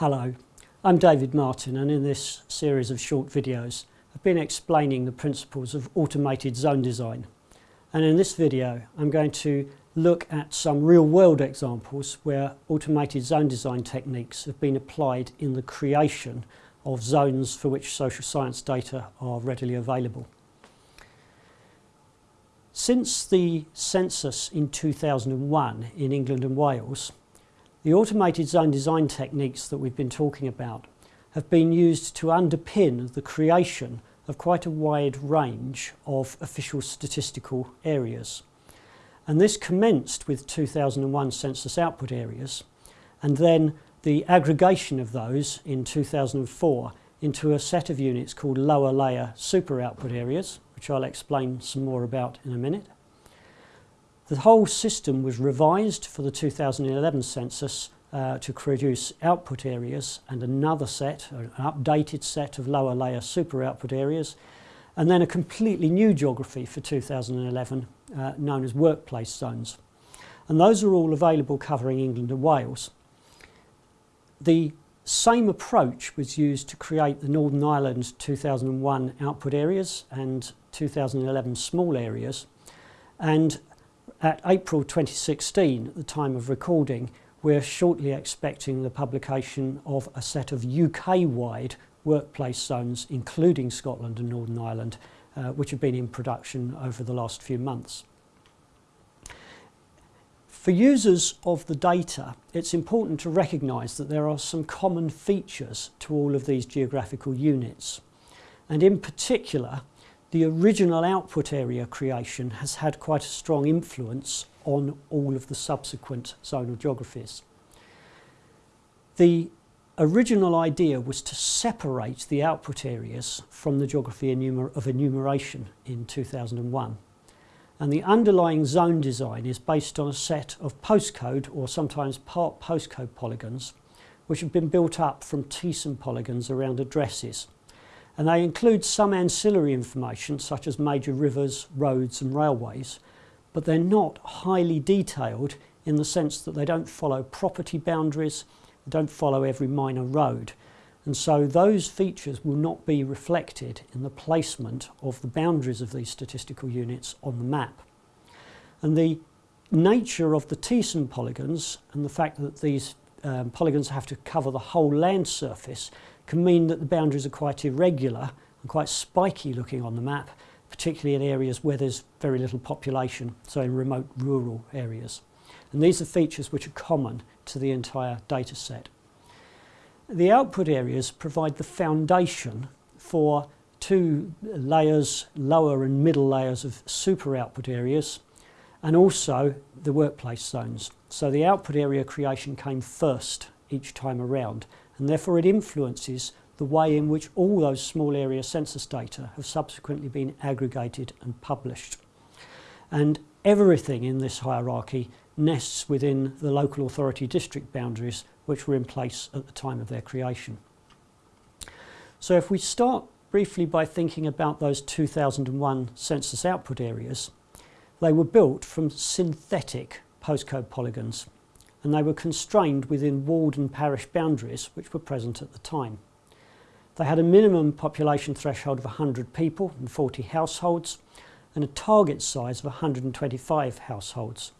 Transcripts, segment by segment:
Hello, I'm David Martin and in this series of short videos I've been explaining the principles of automated zone design and in this video I'm going to look at some real-world examples where automated zone design techniques have been applied in the creation of zones for which social science data are readily available. Since the census in 2001 in England and Wales the automated zone design techniques that we've been talking about have been used to underpin the creation of quite a wide range of official statistical areas. And this commenced with 2001 census output areas and then the aggregation of those in 2004 into a set of units called lower layer super output areas, which I'll explain some more about in a minute. The whole system was revised for the 2011 census uh, to produce output areas and another set, an updated set of lower layer super output areas, and then a completely new geography for 2011 uh, known as workplace zones. And those are all available covering England and Wales. The same approach was used to create the Northern Ireland 2001 output areas and 2011 small areas and at April 2016, at the time of recording, we're shortly expecting the publication of a set of UK-wide workplace zones, including Scotland and Northern Ireland, uh, which have been in production over the last few months. For users of the data, it's important to recognise that there are some common features to all of these geographical units. And in particular, the original output area creation has had quite a strong influence on all of the subsequent zonal geographies. The original idea was to separate the output areas from the geography of enumeration in 2001. And the underlying zone design is based on a set of postcode or sometimes part postcode polygons which have been built up from Thiessen polygons around addresses and they include some ancillary information such as major rivers, roads and railways, but they're not highly detailed in the sense that they don't follow property boundaries, they don't follow every minor road. And so those features will not be reflected in the placement of the boundaries of these statistical units on the map. And the nature of the Thiessen polygons and the fact that these um, polygons have to cover the whole land surface can mean that the boundaries are quite irregular and quite spiky looking on the map, particularly in areas where there's very little population, so in remote rural areas. And these are features which are common to the entire data set. The output areas provide the foundation for two layers, lower and middle layers of super output areas, and also the workplace zones. So the output area creation came first each time around and therefore it influences the way in which all those small area census data have subsequently been aggregated and published. And everything in this hierarchy nests within the local authority district boundaries which were in place at the time of their creation. So if we start briefly by thinking about those 2001 census output areas, they were built from synthetic postcode polygons and they were constrained within ward and parish boundaries which were present at the time. They had a minimum population threshold of 100 people and 40 households and a target size of 125 households.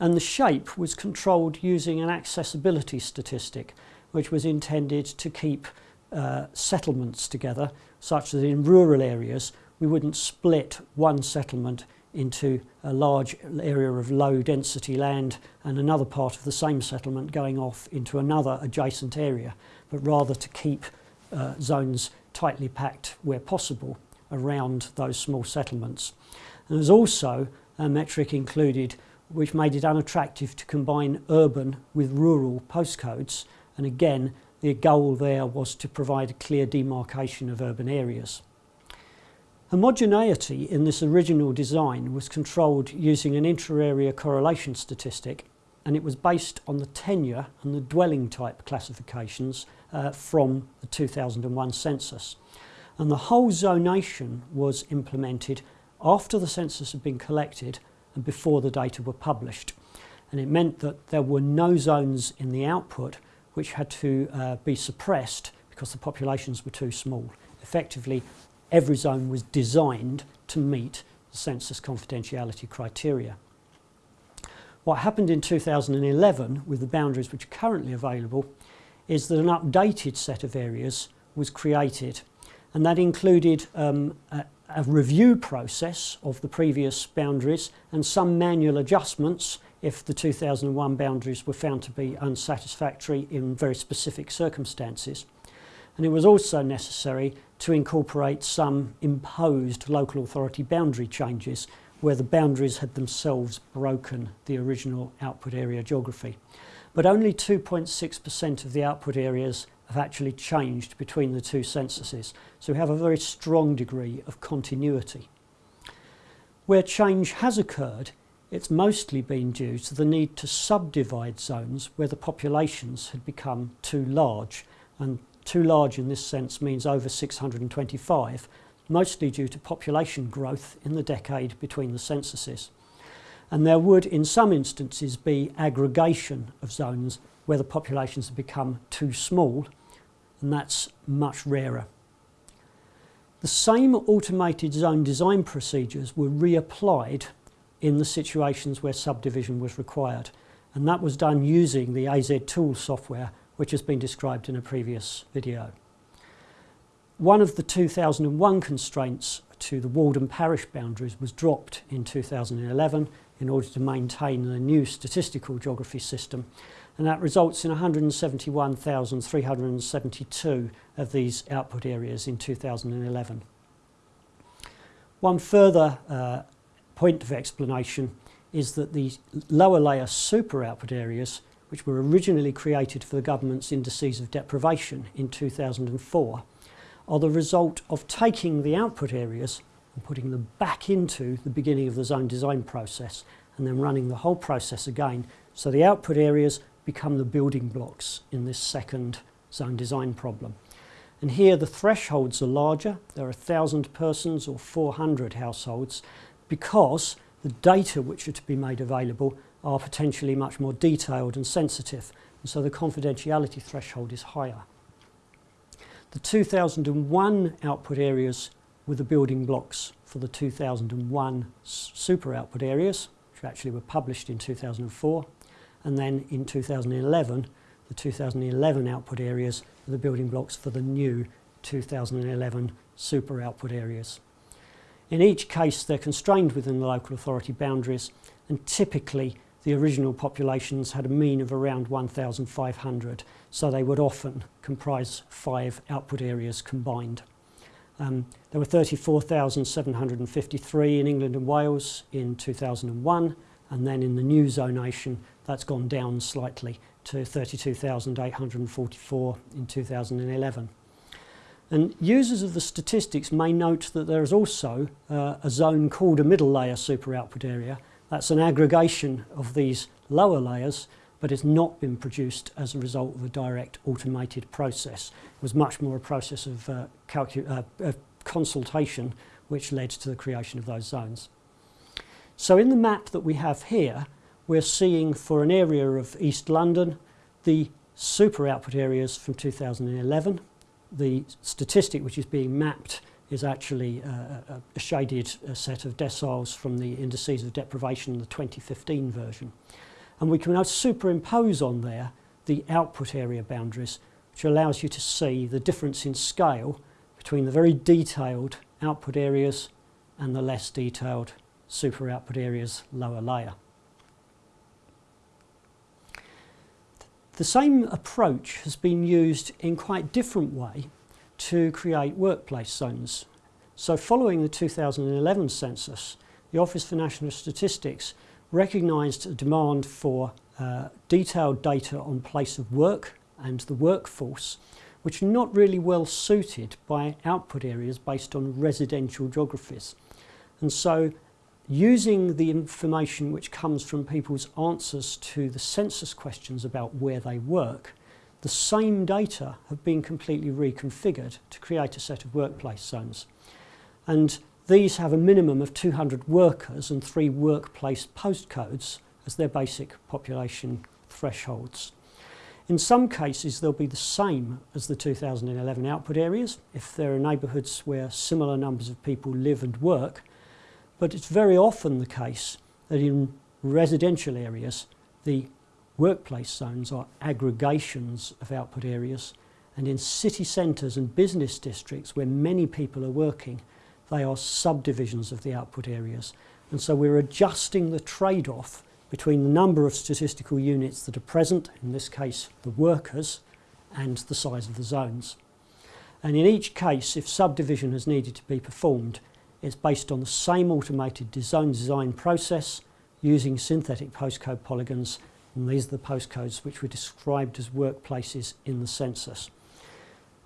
And the shape was controlled using an accessibility statistic which was intended to keep uh, settlements together such that in rural areas we wouldn't split one settlement into a large area of low density land and another part of the same settlement going off into another adjacent area, but rather to keep uh, zones tightly packed where possible around those small settlements. And there's also a metric included which made it unattractive to combine urban with rural postcodes and again the goal there was to provide a clear demarcation of urban areas. Homogeneity in this original design was controlled using an intra-area correlation statistic and it was based on the tenure and the dwelling type classifications uh, from the 2001 census. And the whole zonation was implemented after the census had been collected and before the data were published. And it meant that there were no zones in the output which had to uh, be suppressed because the populations were too small. Effectively, every zone was designed to meet the census confidentiality criteria. What happened in 2011 with the boundaries which are currently available is that an updated set of areas was created and that included um, a, a review process of the previous boundaries and some manual adjustments if the 2001 boundaries were found to be unsatisfactory in very specific circumstances. And it was also necessary to incorporate some imposed local authority boundary changes where the boundaries had themselves broken the original output area geography. But only 2.6% of the output areas have actually changed between the two censuses. So we have a very strong degree of continuity. Where change has occurred, it's mostly been due to the need to subdivide zones where the populations had become too large. And too large in this sense means over 625, mostly due to population growth in the decade between the censuses. And there would, in some instances, be aggregation of zones where the populations have become too small and that's much rarer. The same automated zone design procedures were reapplied in the situations where subdivision was required and that was done using the AZ tool software which has been described in a previous video. One of the 2001 constraints to the ward and parish boundaries was dropped in 2011 in order to maintain the new statistical geography system and that results in 171,372 of these output areas in 2011. One further uh, point of explanation is that the lower layer super output areas, which were originally created for the government's indices of deprivation in 2004, are the result of taking the output areas and putting them back into the beginning of the zone design process and then running the whole process again. So the output areas become the building blocks in this second zone design problem. And here the thresholds are larger, there are 1,000 persons or 400 households, because the data which are to be made available are potentially much more detailed and sensitive, and so the confidentiality threshold is higher. The 2001 output areas were the building blocks for the 2001 super output areas, which actually were published in 2004 and then in 2011 the 2011 output areas were the building blocks for the new 2011 super output areas. In each case they're constrained within the local authority boundaries and typically the original populations had a mean of around 1,500 so they would often comprise five output areas combined. Um, there were 34,753 in England and Wales in 2001 and then in the new zonation that's gone down slightly to 32,844 in 2011. And users of the statistics may note that there is also uh, a zone called a middle layer super output area. That's an aggregation of these lower layers, but it's not been produced as a result of a direct automated process. It was much more a process of, uh, uh, of consultation which led to the creation of those zones. So in the map that we have here, we're seeing for an area of East London the super output areas from 2011. The statistic which is being mapped is actually uh, a, shaded uh, set of deciles from the indices of deprivation, in the 2015 version. And we can now superimpose on there the output area boundaries, which allows you to see the difference in scale between the very detailed output areas and the less detailed super output areas lower layer. The same approach has been used in quite different way to create workplace zones. So following the 2011 census, the Office for National Statistics recognised a demand for uh, detailed data on place of work and the workforce, which are not really well suited by output areas based on residential geographies. And so using the information which comes from people's answers to the census questions about where they work, the same data have been completely reconfigured to create a set of workplace zones. And these have a minimum of 200 workers and three workplace postcodes as their basic population thresholds. In some cases, they'll be the same as the 2011 output areas if there are neighbourhoods where similar numbers of people live and work. But it's very often the case that in residential areas, the workplace zones are aggregations of output areas, and in city centres and business districts where many people are working, they are subdivisions of the output areas. And so we're adjusting the trade-off between the number of statistical units that are present, in this case the workers, and the size of the zones. And in each case, if subdivision has needed to be performed, it's based on the same automated zone design process using synthetic postcode polygons, and these are the postcodes which were described as workplaces in the census.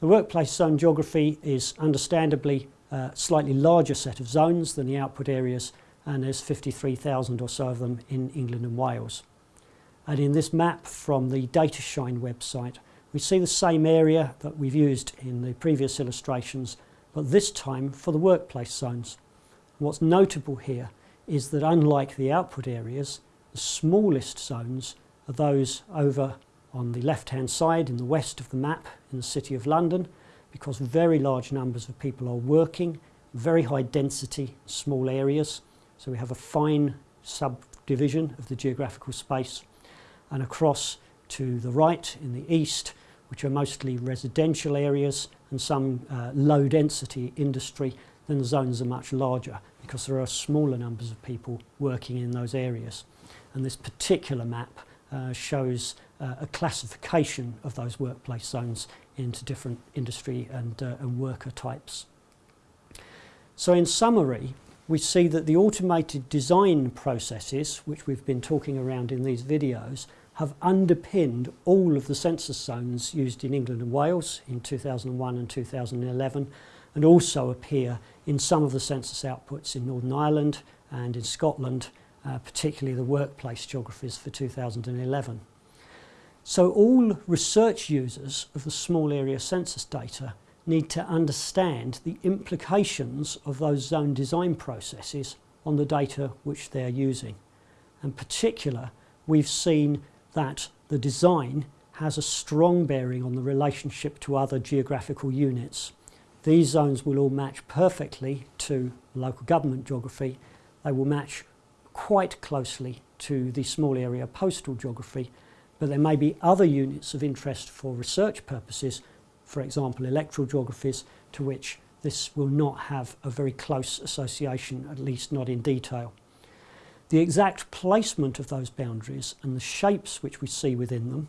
The workplace zone geography is understandably a slightly larger set of zones than the output areas and there's 53,000 or so of them in England and Wales. And in this map from the DataShine website, we see the same area that we've used in the previous illustrations, but this time for the workplace zones. What's notable here is that unlike the output areas, the smallest zones are those over on the left-hand side in the west of the map in the City of London, because very large numbers of people are working, very high density, small areas, so we have a fine subdivision of the geographical space and across to the right in the east, which are mostly residential areas and some uh, low density industry, then the zones are much larger because there are smaller numbers of people working in those areas. And this particular map shows uh, a classification of those workplace zones into different industry and, uh, and worker types. So in summary, we see that the automated design processes, which we've been talking around in these videos, have underpinned all of the census zones used in England and Wales in 2001 and 2011 and also appear in some of the census outputs in Northern Ireland and in Scotland, uh, particularly the workplace geographies for 2011. So all research users of the small area census data need to understand the implications of those zone design processes on the data which they're using. In particular, we've seen that the design has a strong bearing on the relationship to other geographical units. These zones will all match perfectly to local government geography. They will match quite closely to the small area postal geography, but there may be other units of interest for research purposes for example, electoral geographies to which this will not have a very close association, at least not in detail. The exact placement of those boundaries and the shapes which we see within them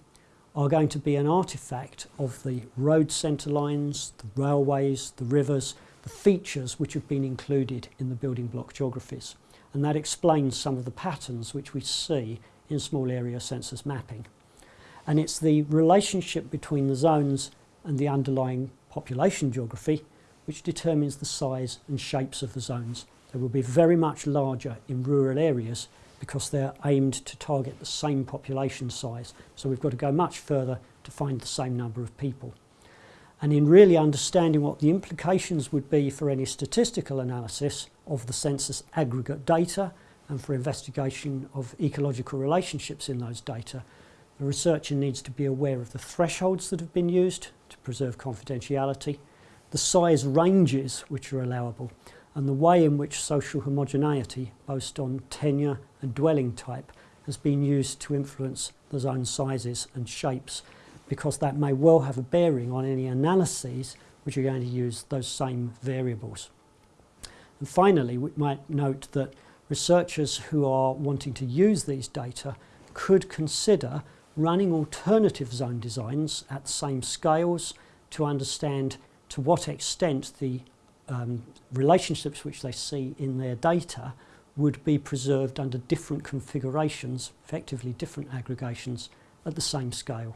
are going to be an artefact of the road centre lines, the railways, the rivers, the features which have been included in the building block geographies. And that explains some of the patterns which we see in small area census mapping. And it's the relationship between the zones and the underlying population geography, which determines the size and shapes of the zones. They will be very much larger in rural areas because they're aimed to target the same population size. So we've got to go much further to find the same number of people. And in really understanding what the implications would be for any statistical analysis of the census aggregate data and for investigation of ecological relationships in those data, the researcher needs to be aware of the thresholds that have been used to preserve confidentiality, the size ranges which are allowable, and the way in which social homogeneity, based on tenure and dwelling type, has been used to influence the zone sizes and shapes, because that may well have a bearing on any analyses which are going to use those same variables. And finally, we might note that researchers who are wanting to use these data could consider running alternative zone designs at the same scales to understand to what extent the um, relationships which they see in their data would be preserved under different configurations, effectively different aggregations at the same scale.